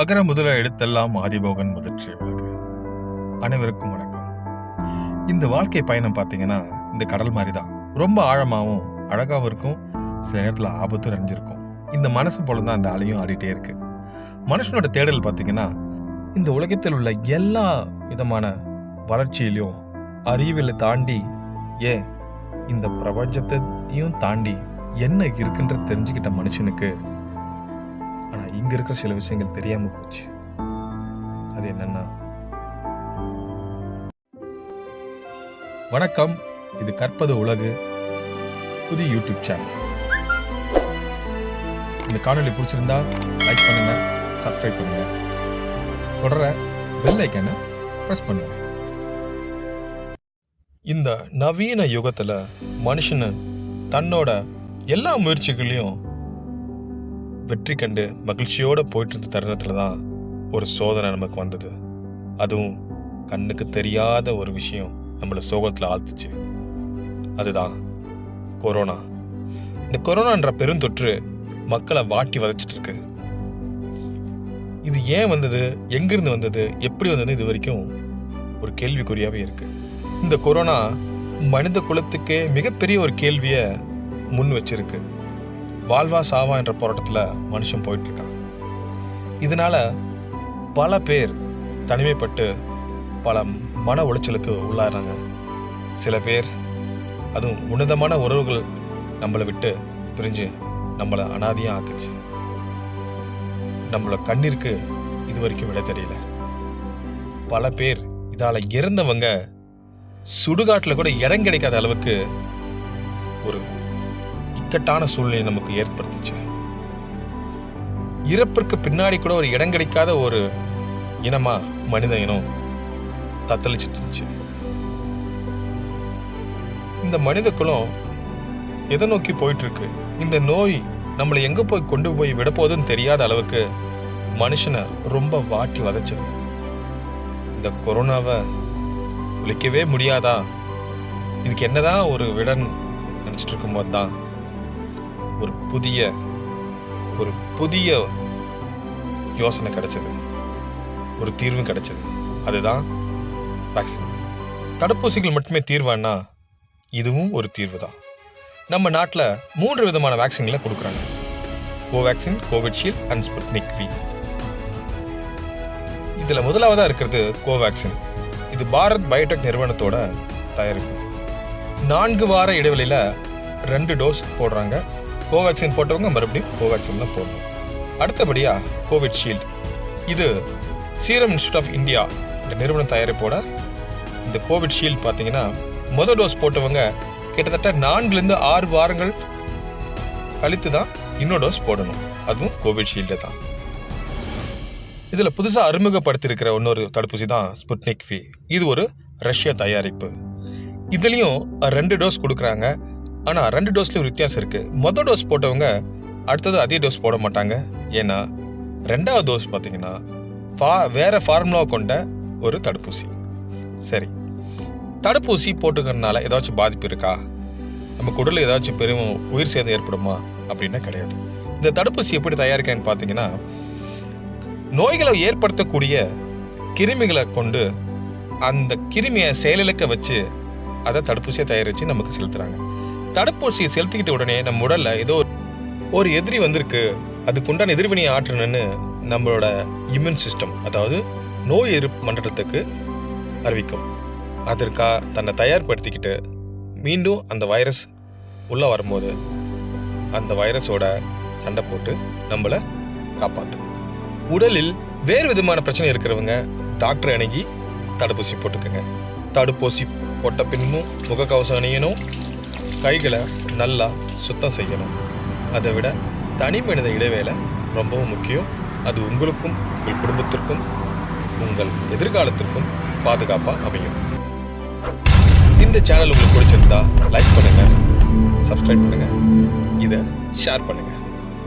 அகர முதல எழுத்தெல்லாம் ஆதிபோகன் முதற்சி அனைவருக்கும் வணக்கம். இந்த வாழ்க்கை பயணம் பார்த்தீங்கன்னா இந்த கடல் மாதிரி தான் ரொம்ப ஆழமாகவும் அழகாகவும் இருக்கும். சில நேரத்தில் ஆபத்தும் நிறைஞ்சிருக்கும். இந்த மனசு போல தான் அந்த அலையும் ஆடிட்டே இருக்கு. மனுஷனோட தேடல் பார்த்தீங்கன்னா இந்த உலகத்தில் உள்ள எல்லா விதமான வளர்ச்சியிலையும் அறிவியலை தாண்டி ஏன் இந்த பிரபஞ்சத்தையும் தாண்டி என்ன இருக்குன்ற தெரிஞ்சுக்கிட்ட மனுஷனுக்கு இங்கே இருக்கிற சில விஷயங்கள் தெரியாமல் போச்சு. அது என்னன்னா வணக்கம். இது கற்பது உலகு புதிய யூடியூப் சேனல். இந்த காணொளி பிடிச்சிருந்தா லைக் பண்ணுங்க சப்ஸ்கிரைப் பண்ணுங்க. தொடர பெல் ஐக்கனை ப்ரெஸ் பண்ணுங்க. இந்த நவீன யுகத்துல மனுஷனு தன்னோட எல்லா முயற்சிகளையும் வெற்றி கண்டு மகிழ்ச்சியோடு போயிட்டு இருந்த தருணத்தில் தான் ஒரு சோதனை நமக்கு வந்தது. அதுவும் கண்ணுக்கு தெரியாத ஒரு விஷயம் நம்மளை சோகத்தில் ஆழ்த்துச்சு. அதுதான் கொரோனா. இந்த கொரோனான்ற பெருந்தொற்று மக்களை வாட்டி வதச்சிட்டு இருக்கு இது ஏன் வந்தது? எங்கிருந்து வந்தது? எப்படி வந்தது இது வரைக்கும் ஒரு கேள்விக்குறியாகவே இருக்கு. இந்த கொரோனா மனித குலத்துக்கே மிகப்பெரிய ஒரு கேள்வியை முன் வச்சிருக்கு. வாழ்வா சாவா என்ற போராட்டத்தில் மனுஷன் போயிட்டுருக்கான். இதனால் பல பேர் தனிமைப்பட்டு பல மன உளைச்சலுக்கு உள்ளாடுறாங்க சில பேர் அதுவும் உன்னதமான உறவுகள் நம்மளை விட்டு பிரிஞ்சு நம்மளை அனாதியாக ஆக்குச்சு. நம்மளோட கண்ணிற்கு இது வரைக்கும் விட தெரியல. பல பேர் இதால் இறந்தவங்க சுடுகாட்டில் கூட இடம் கிடைக்காத அளவுக்கு ஒரு இக்கட்டான சூழ்நிலை நமக்கு ஏற்படுத்துச்சு. இறப்பிற்கு பின்னாடி கூட ஒரு இடம் கிடைக்காத ஒரு இனமா மனித இனம் தத்தளிச்சிட்டு இருந்துச்சு. இந்த மனித குலம் எதை நோக்கி போயிட்டு இருக்கு இந்த நோய் நம்மளை எங்க போய் கொண்டு போய் விடப்போகுதுன்னு தெரியாத அளவுக்கு மனுஷனை ரொம்ப வாட்டி வதச்சது. இந்த கொரோனாவை ஒழிக்கவே முடியாதா? இதுக்கு என்னதான் ஒரு விடன் நினச்சிட்டு இருக்கும்போது தான் ஒரு புதிய ஒரு புதிய யோசனை கிடைச்சது. ஒரு தீர்வும் கிடைச்சது. அதுதான் வேக்சின்ஸ் தடுப்பூசிகள் மட்டுமே தீர்வான்னா இதுவும் ஒரு தீர்வு தான் நம்ம நாட்டில் மூன்று விதமான வேக்சின்களை கொடுக்குறாங்க. Covaxin Covishield and Sputnik V இதில் முதலாவதாக இருக்கிறது கோவேக்சின் இது பாரத் பயோடெக் நிறுவனத்தோட தயாரிப்பு. நான்கு வார இடைவெளியில் ரெண்டு டோஸ் போடுறாங்க. கோவேக்சின் போட்டவங்க மறுபடியும் கோவேக்சின் தான் போடணும். அடுத்தபடியாக கோவிட்ஷீல்டு இது சீரம் இன்ஸ்டியூட் ஆஃப் இந்தியா இந்த நிறுவன தயாரிப்போட இந்த கோவிட்ஷீல்டு பார்த்தீங்கன்னா முதல் டோஸ் போட்டவங்க கிட்டத்தட்ட நான்குலேருந்து ஆறு வாரங்கள் கழித்து தான் இன்னொரு டோஸ் போடணும். அதுவும் கோவிட்ஷீல்டு தான். இதில் புதுசாக அறிமுகப்படுத்தியிருக்கிற இன்னொரு தடுப்பூசி தான் ஸ்புட்னிக் ஃபி இது ஒரு ரஷ்ய தயாரிப்பு. இதுலேயும் ரெண்டு டோஸ் கொடுக்குறாங்க. ஆனால் ரெண்டு டோஸ்லேயும் வித்தியாசம் இருக்குது மொதல் டோஸ் போட்டவங்க அடுத்தது அதே டோஸ் போட மாட்டாங்க. ஏன்னா ரெண்டாவது டோஸ் பார்த்தீங்கன்னா ஃபா வேறு ஃபார்முலா கொண்ட ஒரு தடுப்பூசி. சரி. தடுப்பூசி போட்டுக்கிறதுனால ஏதாச்சும் பாதிப்பு இருக்கா? நம்ம உடலில் ஏதாச்சும் பெரும் உயிர் சேதம் ஏற்படுமா? அப்படின்னா கிடையாது. இந்த தடுப்பூசி எப்படி தயாரிக்கிறேன்னு பார்த்தீங்கன்னா நோய்களை ஏற்படுத்தக்கூடிய கிருமிகளை கொண்டு அந்த கிருமியை செயலிழக்க வச்சு அதை தடுப்பூசியை தயாரித்து நமக்கு செலுத்துகிறாங்க தடுப்பூசியை செலுத்திக்கிட்ட உடனே நம்ம உடல்ல ஏதோ ஒரு- எதிரி வந்திருக்கு. அதுக்குண்டான எதிர்வினையை ஆற்றணும்னு நம்மளோட இம்யூன் சிஸ்டம் அதாவது நோய் எதிர்ப்பு மண்டலத்துக்கு அறிவிக்கும். அதற்கா தன்னை தயார்படுத்திக்கிட்டு மீண்டும் அந்த வைரஸ் உள்ளே வரும்போது அந்த வைரஸோட சண்டை போட்டு நம்மளை காப்பாற்றும் உடலில் வேறு விதமான பிரச்சனை இருக்கிறவங்க டாக்டர் அணுகி தடுப்பூசி போட்டுக்கோங்க. தடுப்பூசி போட்ட பின்னும் முகக்கவசம் அணியணும் கைகளை நல்லா சுத்தம் செய்யணும். அதை விட தனி மனித இடைவேளை ரொம்பவும் முக்கியம். அது உங்களுக்கும் உங்கள் குடும்பத்திற்கும் உங்கள் எதிர்காலத்திற்கும் பாதுகாப்பாக அமையும். இந்த சேனல் உங்களுக்கு பிடிச்சிருந்தா லைக் பண்ணுங்கள் சப்ஸ்கிரைப் பண்ணுங்கள் இதை ஷேர் பண்ணுங்கள்